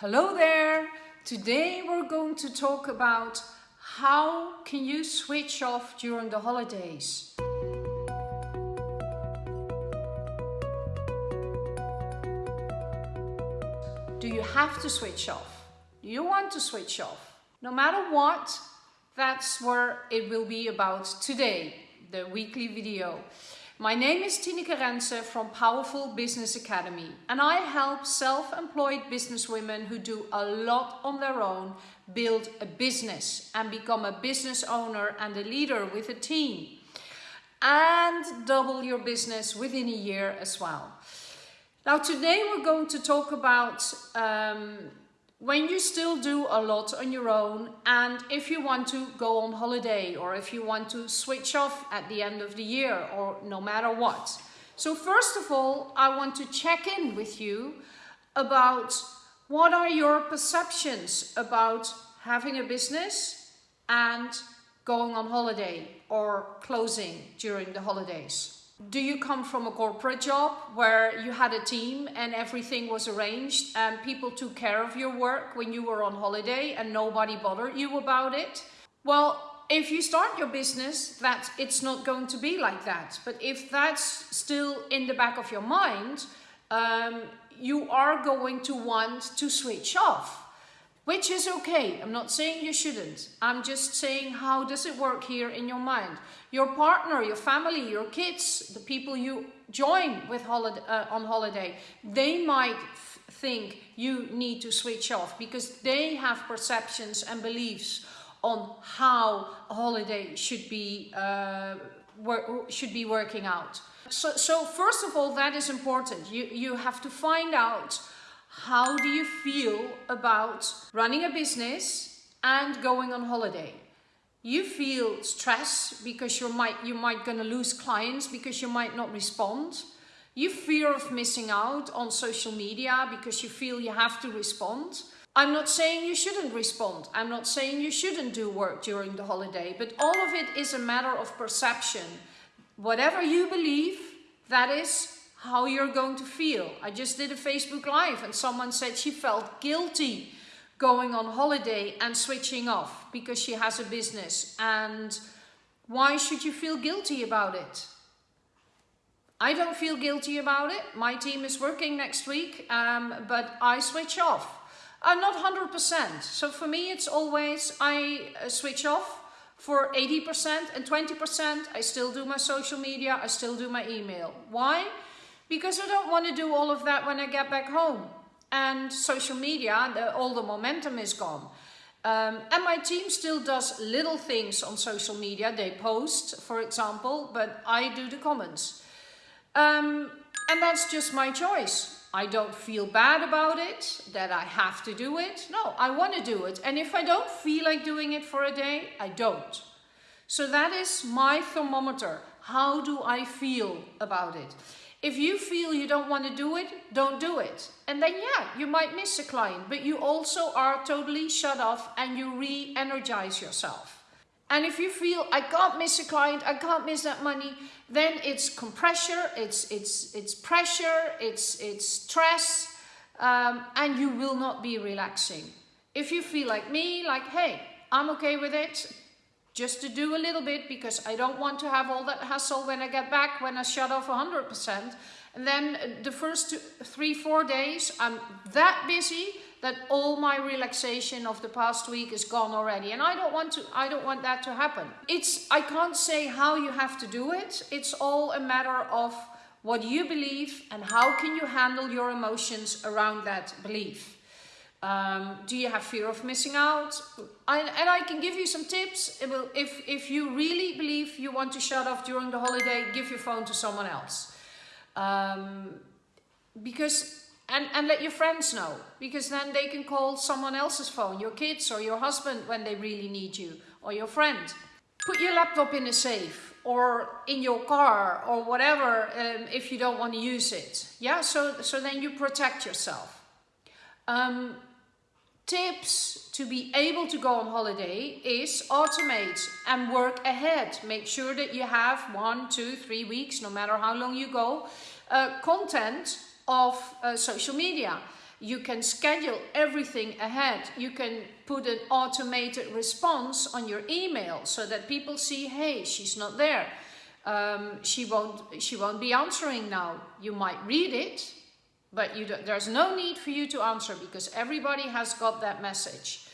Hello there! Today we're going to talk about how can you switch off during the holidays. Do you have to switch off? Do you want to switch off? No matter what, that's where it will be about today, the weekly video. My name is Tineke Rense from Powerful Business Academy and I help self-employed businesswomen who do a lot on their own build a business and become a business owner and a leader with a team and double your business within a year as well. Now today we're going to talk about um, when you still do a lot on your own and if you want to go on holiday or if you want to switch off at the end of the year or no matter what. So first of all, I want to check in with you about what are your perceptions about having a business and going on holiday or closing during the holidays. Do you come from a corporate job where you had a team and everything was arranged and people took care of your work when you were on holiday and nobody bothered you about it? Well, if you start your business, that it's not going to be like that. But if that's still in the back of your mind, um, you are going to want to switch off which is okay. I'm not saying you shouldn't. I'm just saying how does it work here in your mind? Your partner, your family, your kids, the people you join with holiday, uh, on holiday, they might think you need to switch off because they have perceptions and beliefs on how a holiday should be uh, should be working out. So, so first of all, that is important. You, you have to find out how do you feel about running a business and going on holiday? You feel stress because you might you might gonna lose clients because you might not respond. You fear of missing out on social media because you feel you have to respond. I'm not saying you shouldn't respond. I'm not saying you shouldn't do work during the holiday, but all of it is a matter of perception. Whatever you believe, that is how you're going to feel. I just did a Facebook Live and someone said she felt guilty going on holiday and switching off because she has a business. And why should you feel guilty about it? I don't feel guilty about it. My team is working next week, um, but I switch off. I'm not 100%. So for me, it's always I uh, switch off for 80% and 20%. I still do my social media. I still do my email. Why? Because I don't want to do all of that when I get back home. And social media, the, all the momentum is gone. Um, and my team still does little things on social media. They post, for example, but I do the comments. Um, and that's just my choice. I don't feel bad about it, that I have to do it. No, I want to do it. And if I don't feel like doing it for a day, I don't. So that is my thermometer. How do I feel about it? If you feel you don't want to do it, don't do it. And then yeah, you might miss a client, but you also are totally shut off and you re-energize yourself. And if you feel I can't miss a client, I can't miss that money, then it's compression, it's it's it's pressure, it's it's stress, um, and you will not be relaxing. If you feel like me, like hey, I'm okay with it, just to do a little bit because I don't want to have all that hassle when I get back, when I shut off 100%. And then uh, the first two, three, four days, I'm that busy that all my relaxation of the past week is gone already. And I don't want to, I don't want that to happen. It's, I can't say how you have to do it. It's all a matter of what you believe and how can you handle your emotions around that belief. Um, do you have fear of missing out? I, and I can give you some tips. Will, if, if you really believe you want to shut off during the holiday, give your phone to someone else. Um, because and, and let your friends know because then they can call someone else's phone, your kids or your husband when they really need you or your friend. Put your laptop in a safe or in your car or whatever um, if you don't want to use it. Yeah, so, so then you protect yourself. Um, tips to be able to go on holiday is automate and work ahead. Make sure that you have one, two, three weeks, no matter how long you go, uh, content of uh, social media. You can schedule everything ahead. You can put an automated response on your email so that people see, hey, she's not there. Um, she won't she won't be answering now. You might read it, but there's no need for you to answer because everybody has got that message.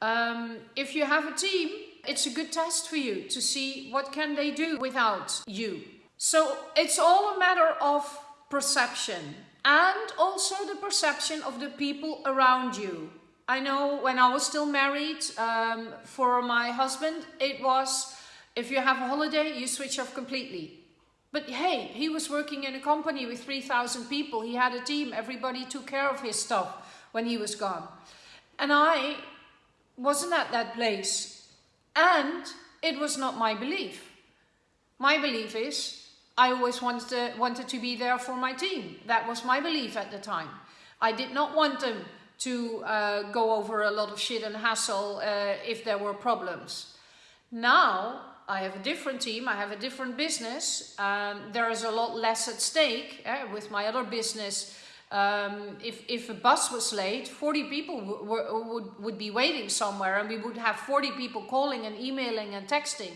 Um, if you have a team, it's a good test for you to see what can they do without you. So it's all a matter of perception and also the perception of the people around you. I know when I was still married, um, for my husband, it was if you have a holiday, you switch off completely. But hey, he was working in a company with 3,000 people. He had a team. Everybody took care of his stuff when he was gone. And I wasn't at that place. And it was not my belief. My belief is I always wanted to, wanted to be there for my team. That was my belief at the time. I did not want them to uh, go over a lot of shit and hassle uh, if there were problems. Now I have a different team, I have a different business. Um, there is a lot less at stake eh, with my other business. Um, if, if a bus was late, 40 people would, would be waiting somewhere and we would have 40 people calling and emailing and texting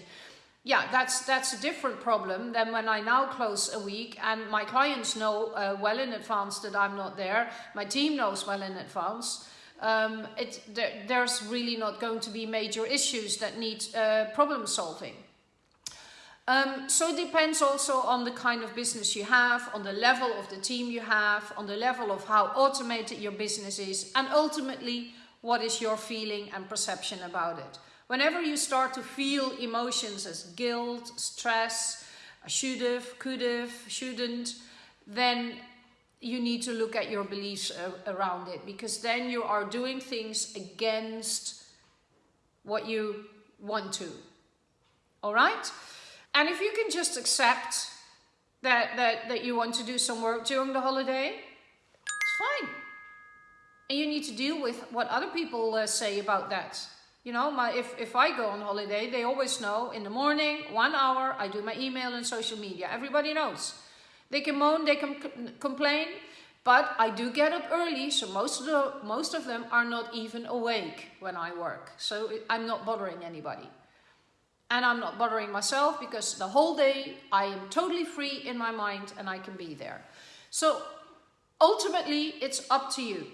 yeah, that's that's a different problem than when I now close a week and my clients know uh, well in advance that I'm not there. My team knows well in advance. Um, it, there, there's really not going to be major issues that need uh, problem solving. Um, so it depends also on the kind of business you have, on the level of the team you have, on the level of how automated your business is, and ultimately, what is your feeling and perception about it. Whenever you start to feel emotions as guilt, stress, should have, could have, shouldn't, then you need to look at your beliefs uh, around it because then you are doing things against what you want to. All right? And if you can just accept that, that, that you want to do some work during the holiday, it's fine. And you need to deal with what other people uh, say about that. You know, my, if, if I go on holiday, they always know in the morning, one hour, I do my email and social media. Everybody knows. They can moan, they can complain, but I do get up early, so most of, the, most of them are not even awake when I work. So I'm not bothering anybody. And I'm not bothering myself because the whole day I am totally free in my mind and I can be there. So ultimately, it's up to you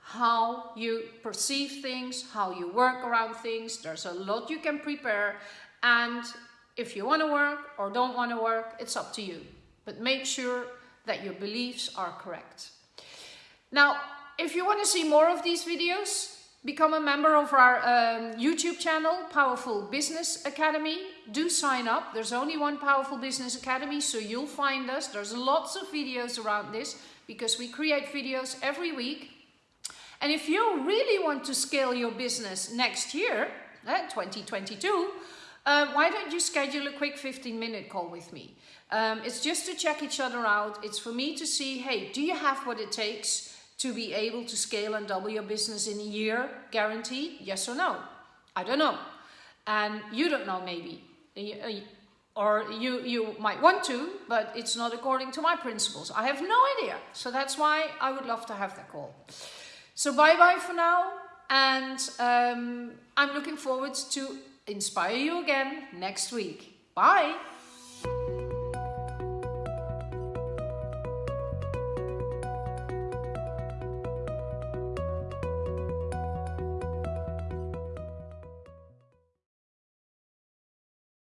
how you perceive things, how you work around things. There's a lot you can prepare. And if you want to work or don't want to work, it's up to you. But make sure that your beliefs are correct. Now, if you want to see more of these videos, become a member of our um, YouTube channel, Powerful Business Academy. Do sign up. There's only one Powerful Business Academy, so you'll find us. There's lots of videos around this because we create videos every week and if you really want to scale your business next year, uh, 2022, uh, why don't you schedule a quick 15 minute call with me? Um, it's just to check each other out. It's for me to see, hey, do you have what it takes to be able to scale and double your business in a year, guaranteed? Yes or no? I don't know. And you don't know maybe. Uh, or you, you might want to, but it's not according to my principles. I have no idea. So that's why I would love to have that call. So bye bye for now. And um, I'm looking forward to inspire you again next week. Bye.